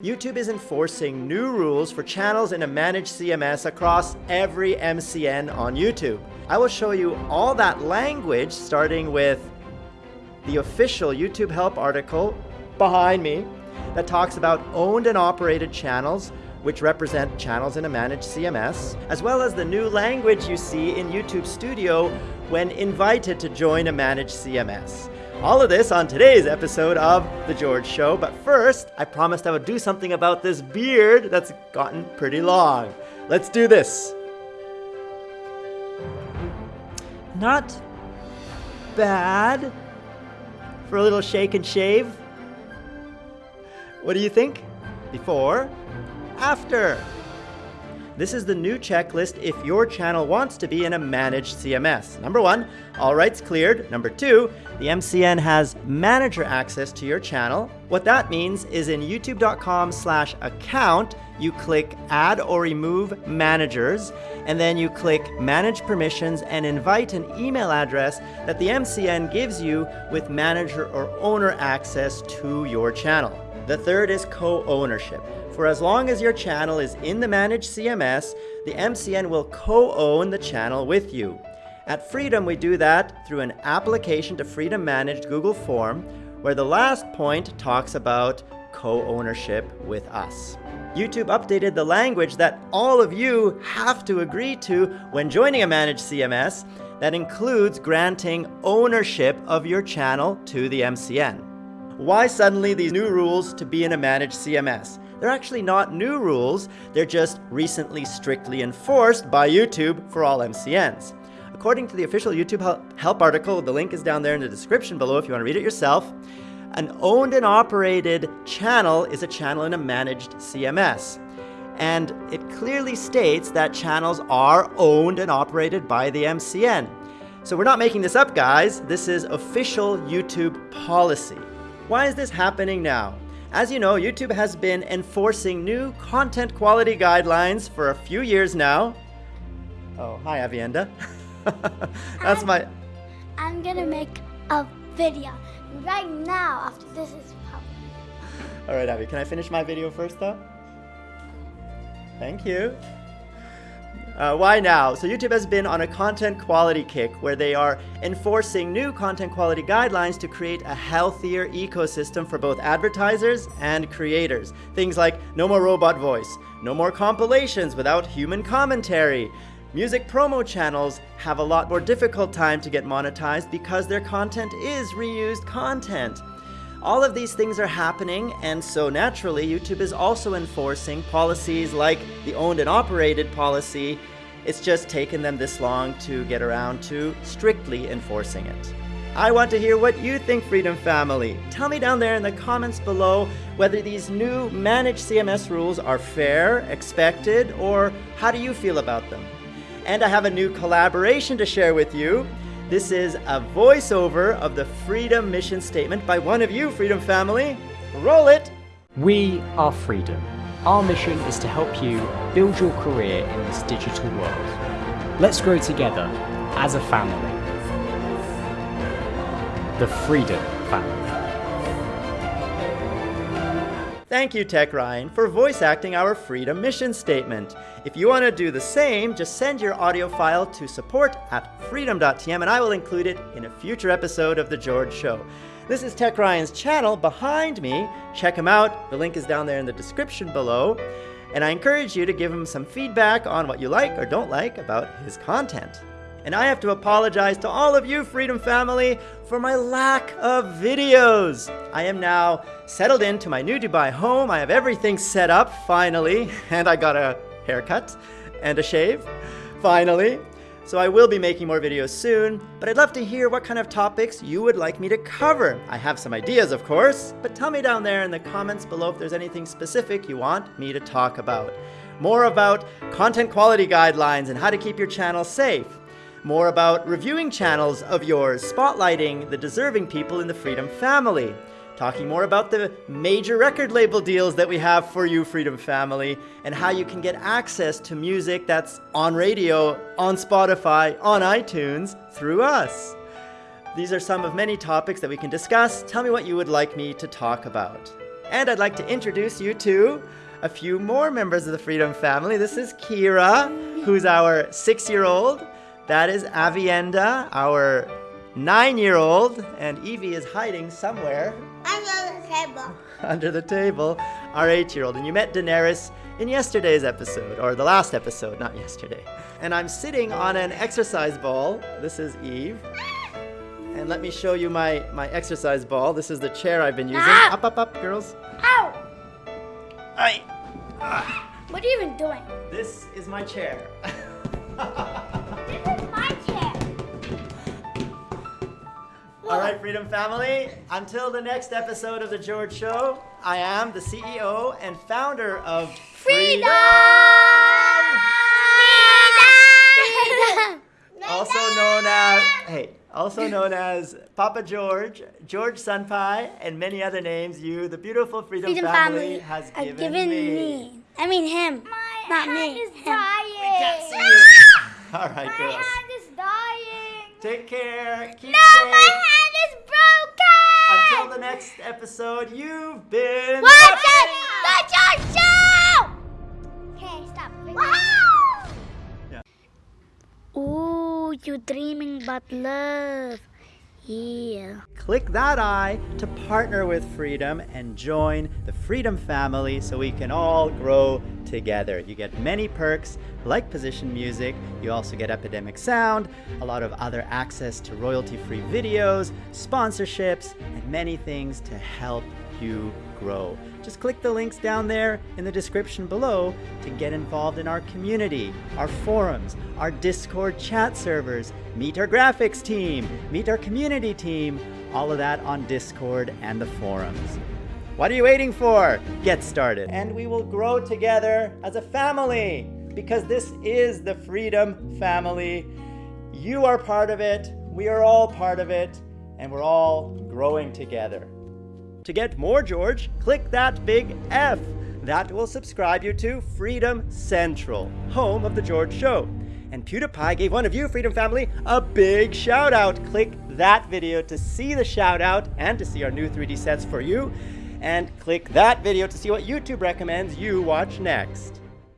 YouTube is enforcing new rules for channels in a managed CMS across every MCN on YouTube. I will show you all that language starting with the official YouTube help article behind me that talks about owned and operated channels which represent channels in a managed CMS, as well as the new language you see in YouTube Studio when invited to join a managed CMS. All of this on today's episode of The George Show, but first, I promised I would do something about this beard that's gotten pretty long. Let's do this. Not bad for a little shake and shave. What do you think? Before, after. This is the new checklist if your channel wants to be in a managed CMS. Number one, all rights cleared. Number two, the MCN has manager access to your channel. What that means is in youtube.com slash account, you click add or remove managers, and then you click manage permissions and invite an email address that the MCN gives you with manager or owner access to your channel. The third is co-ownership. For as long as your channel is in the managed CMS, the MCN will co-own the channel with you. At Freedom, we do that through an application to Freedom Managed Google Form, where the last point talks about co-ownership with us. YouTube updated the language that all of you have to agree to when joining a managed CMS that includes granting ownership of your channel to the MCN. Why suddenly these new rules to be in a managed CMS? They're actually not new rules, they're just recently strictly enforced by YouTube for all MCNs. According to the official YouTube help article, the link is down there in the description below if you want to read it yourself, an owned and operated channel is a channel in a managed CMS. And it clearly states that channels are owned and operated by the MCN. So we're not making this up, guys. This is official YouTube policy. Why is this happening now? As you know, YouTube has been enforcing new content quality guidelines for a few years now. Oh, hi, Avienda. That's I'm, my... I'm gonna make a video right now after this is published. All right, Abby, can I finish my video first, though? Thank you. Uh, why now? So YouTube has been on a content quality kick where they are enforcing new content quality guidelines to create a healthier ecosystem for both advertisers and creators. Things like no more robot voice, no more compilations without human commentary. Music promo channels have a lot more difficult time to get monetized because their content is reused content. All of these things are happening, and so naturally, YouTube is also enforcing policies like the owned and operated policy. It's just taken them this long to get around to strictly enforcing it. I want to hear what you think, Freedom Family. Tell me down there in the comments below whether these new managed CMS rules are fair, expected, or how do you feel about them? And I have a new collaboration to share with you. This is a voiceover of the Freedom Mission Statement by one of you, Freedom Family. Roll it! We are Freedom. Our mission is to help you build your career in this digital world. Let's grow together as a family. The Freedom Family. Thank you, Tech Ryan, for voice acting our Freedom Mission Statement. If you want to do the same, just send your audio file to support at freedom.tm and I will include it in a future episode of The George Show. This is Tech Ryan's channel behind me. Check him out. The link is down there in the description below. And I encourage you to give him some feedback on what you like or don't like about his content. And I have to apologize to all of you, Freedom Family, for my lack of videos. I am now settled into my new Dubai home. I have everything set up, finally, and I got a haircut and a shave, finally. So I will be making more videos soon, but I'd love to hear what kind of topics you would like me to cover. I have some ideas, of course, but tell me down there in the comments below if there's anything specific you want me to talk about. More about content quality guidelines and how to keep your channel safe more about reviewing channels of yours, spotlighting the deserving people in the Freedom family, talking more about the major record label deals that we have for you, Freedom family, and how you can get access to music that's on radio, on Spotify, on iTunes, through us. These are some of many topics that we can discuss. Tell me what you would like me to talk about. And I'd like to introduce you to a few more members of the Freedom family. This is Kira, who's our six year old. That is Avienda, our nine year old. And Evie is hiding somewhere Under the table. under the table, our eight year old. And you met Daenerys in yesterday's episode, or the last episode, not yesterday. And I'm sitting on an exercise ball. This is Eve. And let me show you my, my exercise ball. This is the chair I've been using. Ah! Up, up, up, girls. Ow! Aye. What are you even doing? This is my chair. All right, Freedom Family. Until the next episode of The George Show, I am the CEO and founder of Freedom! Freedom! also known as hey, also known as Papa George, George Sunpai, and many other names you, the beautiful Freedom, Freedom Family, family has has given, given me. me. I mean him. My not hand me. is him. dying. See you. All right, My girls. hand is dying. Take care. Keep No, safe. my hand is broken. Until the next episode, you've been Watch watching- it, the George Show. Okay, stop. Wow. Ooh, you dreaming about love. Click that eye to partner with Freedom and join the Freedom family so we can all grow together. You get many perks like position music, you also get Epidemic Sound, a lot of other access to royalty free videos, sponsorships, and many things to help you grow. Just click the links down there in the description below to get involved in our community, our forums, our Discord chat servers, meet our graphics team, meet our community team, all of that on Discord and the forums. What are you waiting for? Get started. And we will grow together as a family because this is the Freedom Family. You are part of it, we are all part of it, and we're all growing together. To get more George, click that big F. That will subscribe you to Freedom Central, home of The George Show. And PewDiePie gave one of you, Freedom Family, a big shout out. Click that video to see the shout out and to see our new 3D sets for you. And click that video to see what YouTube recommends you watch next.